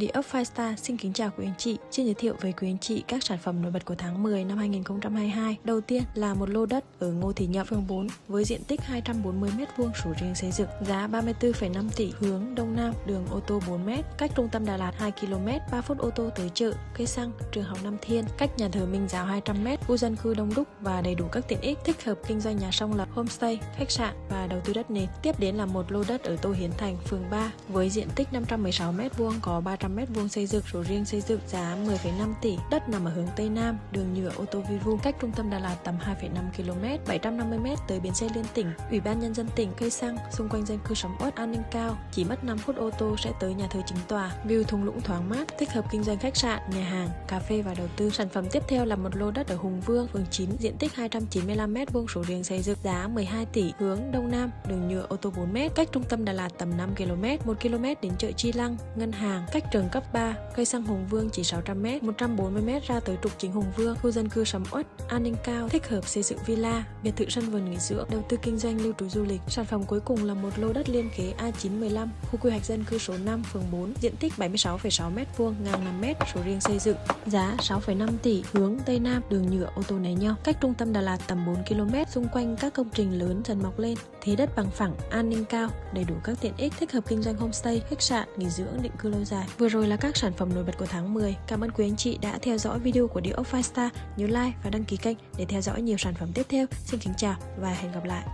Địa ốc Five Star xin kính chào quý anh chị, xin giới thiệu với quý anh chị các sản phẩm nổi bật của tháng 10 năm 2022. Đầu tiên là một lô đất ở Ngô Thị Nhậm, phường 4 với diện tích 240m2 sổ riêng xây dựng, giá 34,5 tỷ, hướng Đông Nam, đường ô tô 4m, cách trung tâm Đà Lạt 2km, 3 phút ô tô tới chợ, cây xăng, trường học Nam Thiên, cách nhà thờ Minh Giáo 200m, khu dân cư đông đúc và đầy đủ các tiện ích, thích hợp kinh doanh nhà song lập, homestay, khách sạn và đầu tư đất nền. Tiếp đến là một lô đất ở Tô Hiến Thành, phường 3 với diện tích 516m2 có 300 300m2 xây dựng sổ riêng xây dựng giá 10,5 tỷ. Đất nằm ở hướng Tây Nam, đường nhựa ô tô Vivu, cách trung tâm Đà Lạt tầm 2,5 km, 750m tới bến xe liên tỉnh. Ủy ban nhân dân tỉnh cây xăng, xung quanh dân cư sầm uất, an ninh cao, chỉ mất 5 phút ô tô sẽ tới nhà thờ chính tòa. View thung lũng thoáng mát, thích hợp kinh doanh khách sạn, nhà hàng, cà phê và đầu tư. Sản phẩm tiếp theo là một lô đất ở Hùng Vương, phường 9, diện tích 295m2 sổ riêng xây dựng giá 12 tỷ, hướng Đông Nam, đường nhựa ô tô 4m, cách trung tâm Đà Lạt tầm 5 km, 1 km đến chợ Chi Lăng, ngân hàng, cách trường cấp 3, cây xăng Hùng Vương chỉ 600m, 140m ra tới trục chính Hùng Vương, khu dân cư sầm uất, an ninh cao, thích hợp xây dựng villa, biệt thự sân vườn nghỉ dưỡng, đầu tư kinh doanh lưu trú du lịch. Sản phẩm cuối cùng là một lô đất liên kế A915, khu quy hoạch dân cư số 5, phường 4, diện tích 76,6m2, ngang 5m, số riêng xây dựng, giá 6,5 tỷ, hướng Tây Nam, đường nhựa ô tô né nhau, cách trung tâm Đà Lạt tầm 4 km, xung quanh các công trình lớn dần mọc lên, thế đất bằng phẳng, an ninh cao, đầy đủ các tiện ích thích hợp kinh doanh homestay, khách sạn, nghỉ dưỡng, định cư lâu dài. Vừa rồi là các sản phẩm nổi bật của tháng 10. Cảm ơn quý anh chị đã theo dõi video của Địa ốc Five Star. Nhớ like và đăng ký kênh để theo dõi nhiều sản phẩm tiếp theo. Xin kính chào và hẹn gặp lại.